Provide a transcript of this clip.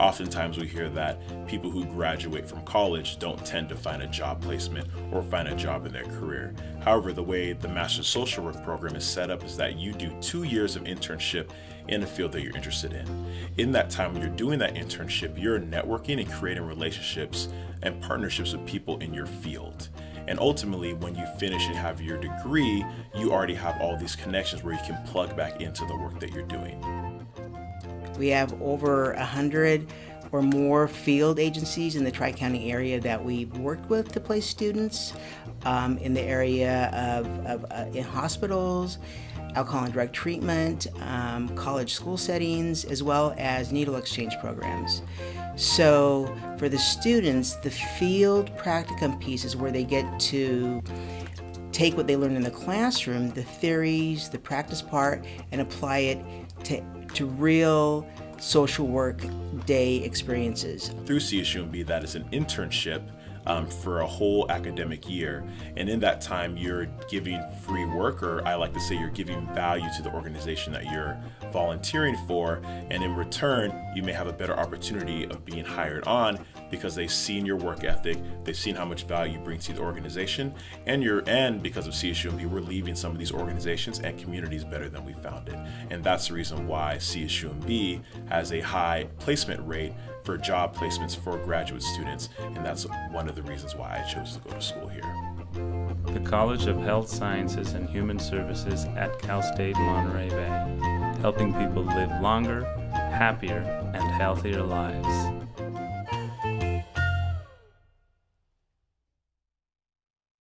Oftentimes we hear that people who graduate from college don't tend to find a job placement or find a job in their career. However, the way the Master's Social Work program is set up is that you do two years of internship in a field that you're interested in. In that time when you're doing that internship, you're networking and creating relationships and partnerships with people in your field. And ultimately, when you finish and have your degree, you already have all these connections where you can plug back into the work that you're doing. We have over a hundred or more field agencies in the Tri-County area that we've worked with to place students um, in the area of, of uh, in hospitals, alcohol and drug treatment, um, college school settings, as well as needle exchange programs. So for the students, the field practicum piece is where they get to take what they learned in the classroom, the theories, the practice part, and apply it to, to real social work day experiences. Through CSUMB, that is an internship um, for a whole academic year. And in that time, you're giving free work, or I like to say you're giving value to the organization that you're volunteering for. And in return, you may have a better opportunity of being hired on because they've seen your work ethic, they've seen how much value you bring to the organization, and you're and because of CSUMB, we're leaving some of these organizations and communities better than we found it. And that's the reason why CSUMB has a high placement rate for job placements for graduate students, and that's one of the reasons why I chose to go to school here. The College of Health Sciences and Human Services at Cal State Monterey Bay, helping people live longer, happier, and healthier lives.